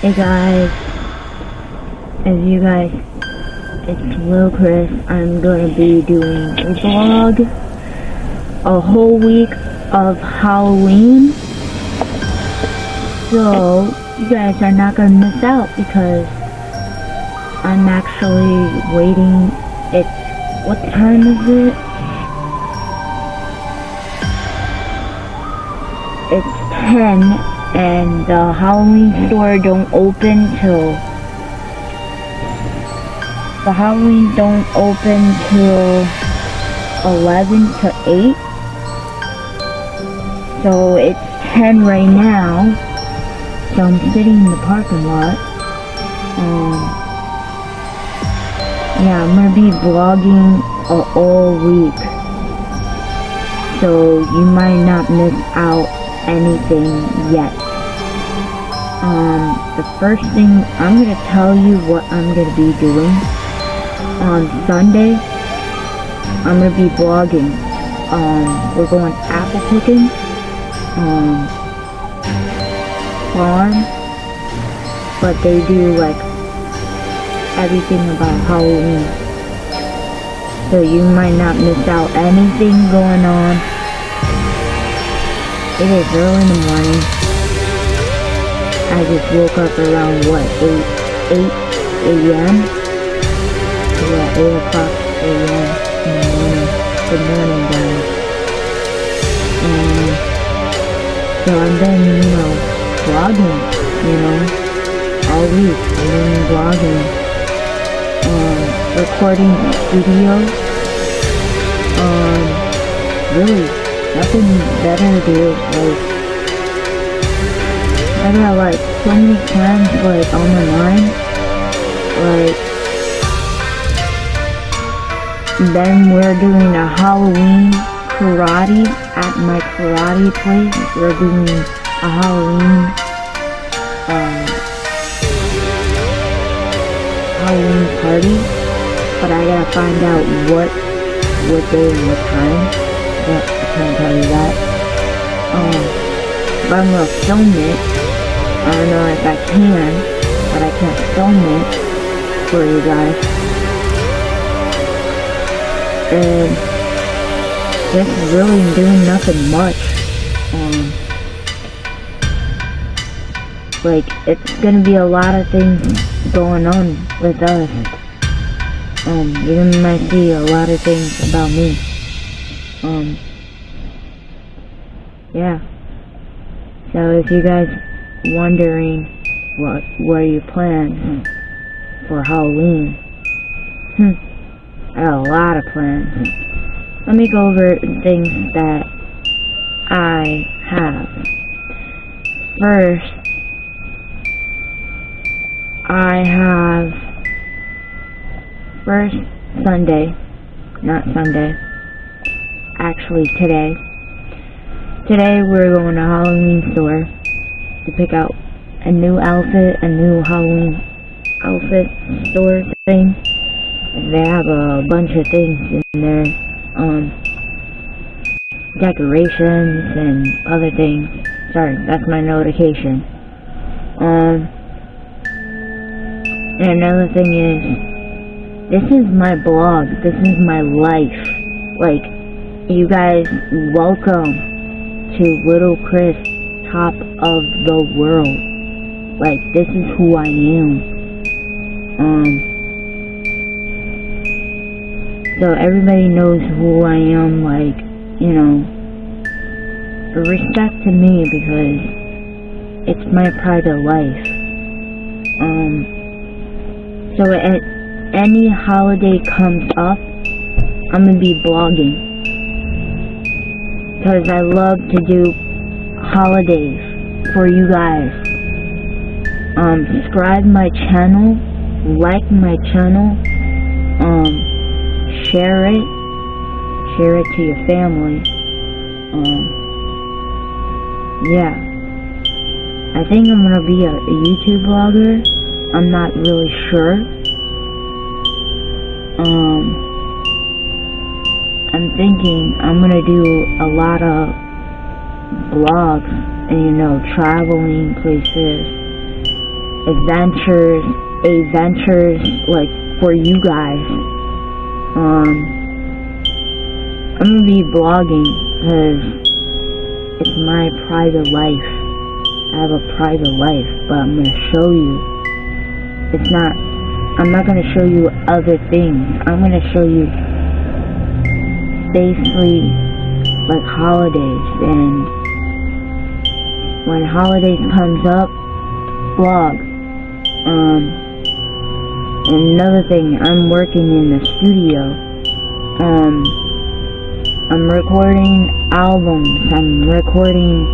Hey guys, as you guys, it's Lil Chris. I'm gonna be doing a vlog, a whole week of Halloween. So, you guys are not gonna miss out because I'm actually waiting. It's, what time is it? It's 10 and the Halloween store don't open till the Halloween don't open till 11 to 8 so it's 10 right now. So I'm sitting in the parking lot. Um yeah I'm gonna be vlogging uh, all week. So you might not miss out anything yet. Um, the first thing, I'm gonna tell you what I'm gonna be doing. On Sunday, I'm gonna be vlogging. Um, we're going apple picking. Um, farm. But they do like everything about Halloween. So you might not miss out anything going on it is early in the morning. I just woke up around what, 8, 8 a.m.? Yeah, 8 o'clock a.m. in the morning. Good morning, guys. And so I've been, you know, vlogging, you know, all week. I've been vlogging, um, recording videos, um, really nothing better do. Like, I got like so many plans like on my mind. Like, then we're doing a Halloween karate at my karate place. We're doing a Halloween, um, Halloween party. But I gotta find out what, what day and what time. Can't tell you that. Um, but I'm gonna film it. I don't know if I can, but I can't film it for you guys. And just really doing nothing much. Um, like, it's gonna be a lot of things going on with us. Um, you might see a lot of things about me. Um, yeah. So if you guys wondering what what are your plans for Halloween, hmm, I got a lot of plans. Let me go over things that I have. First, I have first Sunday, not Sunday, actually today, Today we're going to Halloween store to pick out a new outfit, a new Halloween outfit store thing. They have a bunch of things in there, um, decorations and other things. Sorry, that's my notification. Um, and another thing is, this is my blog, this is my life. Like, you guys, welcome to Little Chris, top of the world. Like, this is who I am. Um, so everybody knows who I am, like, you know, respect to me because it's my private life. Um, so at any holiday comes up, I'm gonna be blogging because I love to do holidays for you guys. Um, subscribe my channel, like my channel, um, share it, share it to your family. Um, yeah. I think I'm gonna be a, a YouTube vlogger. I'm not really sure. Um, thinking I'm gonna do a lot of vlogs and you know traveling places adventures, adventures like for you guys. Um, I'm gonna be vlogging because it's my private life. I have a private life, but I'm gonna show you. It's not. I'm not gonna show you other things. I'm gonna show you basically like holidays and when holidays comes up vlog um another thing I'm working in the studio um I'm recording albums I'm recording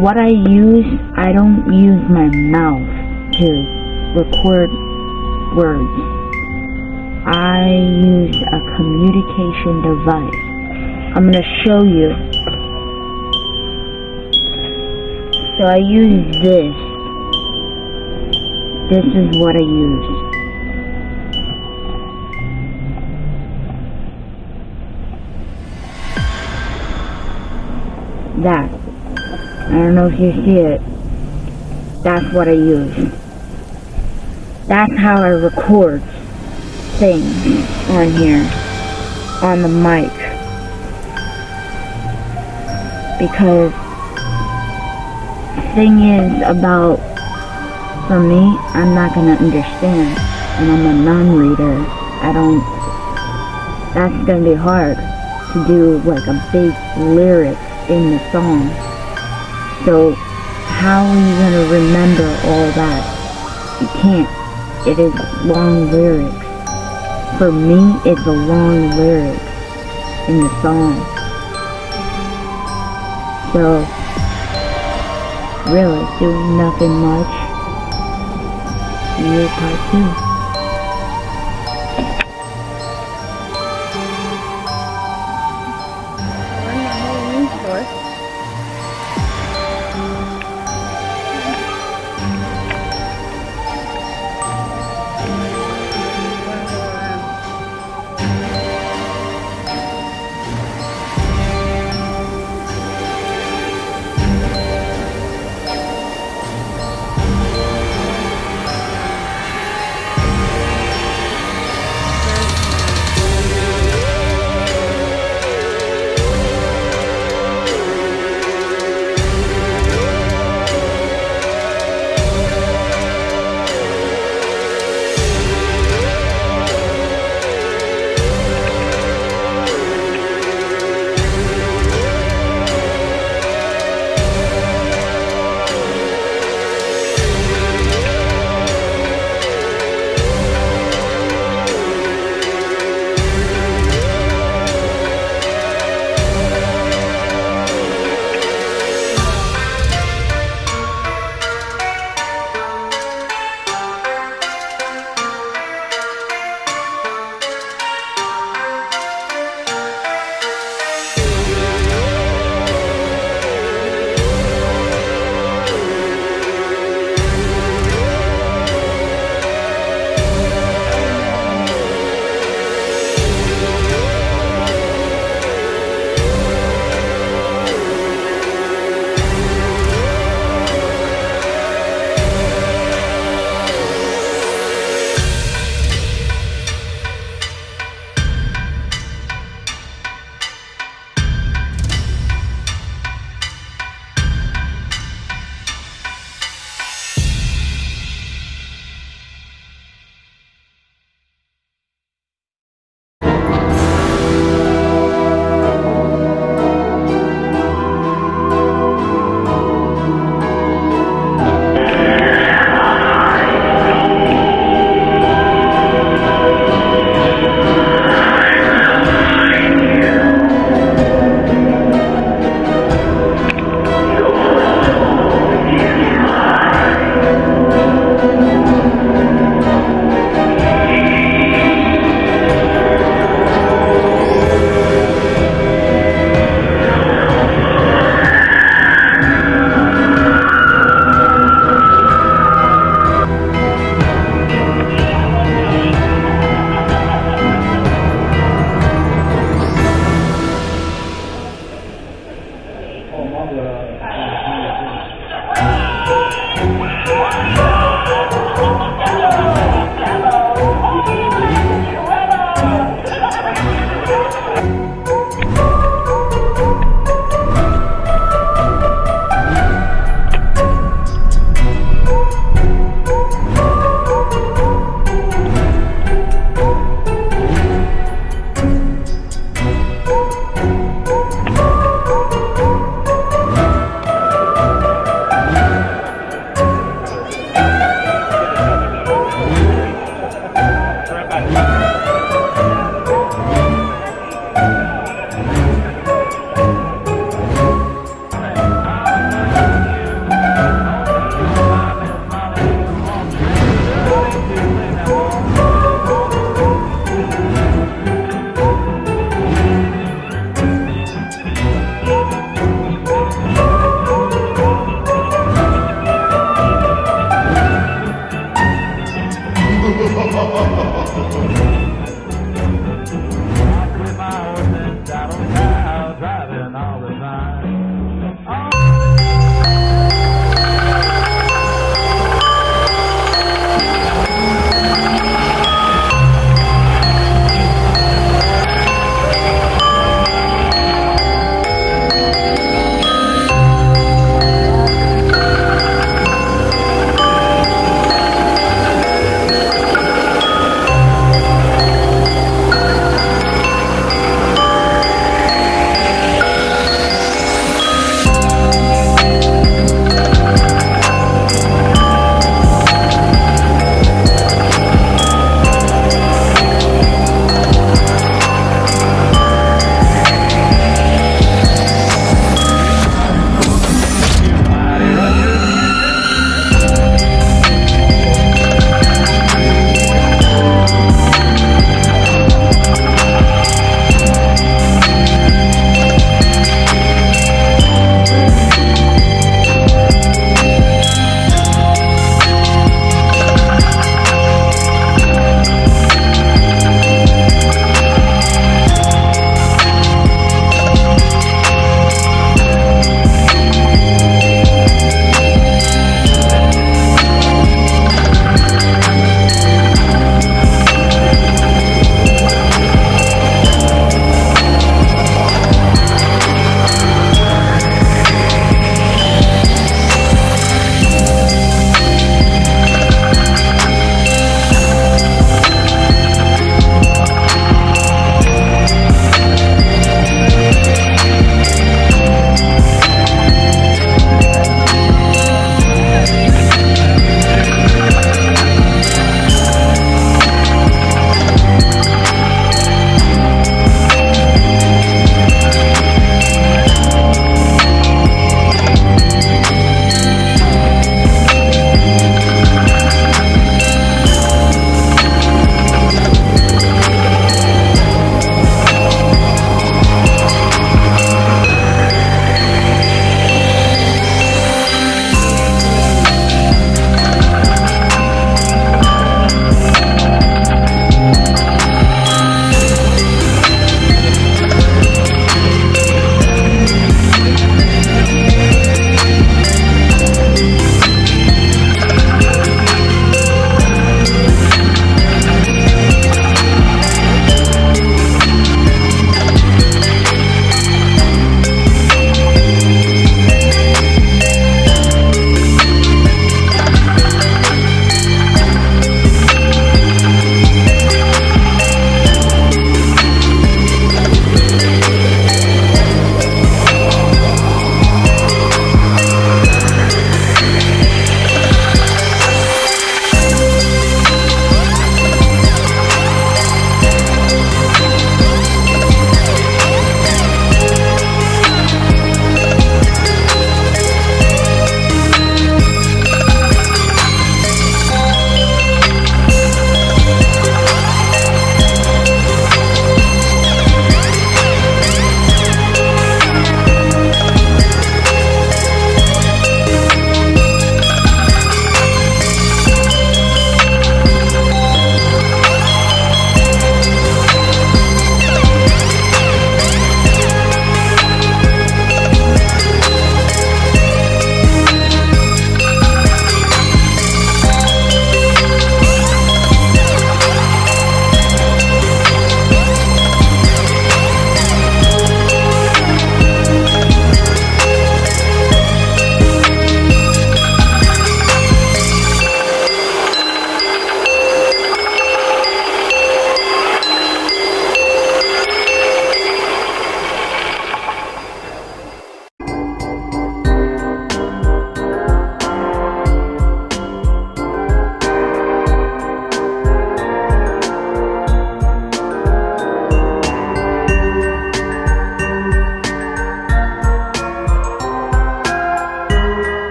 what I use I don't use my mouth to record words I use a communication device. I'm going to show you. So I use this. This is what I use. That. I don't know if you see it. That's what I use. That's how I record thing on here on the mic. Because thing is about for me I'm not gonna understand and I'm a non-reader. I don't that's gonna be hard to do like a big lyric in the song. So how are you gonna remember all that? You can't. It is long lyrics for me, it's a long lyric in the song. So, really, doing nothing much. Year part two.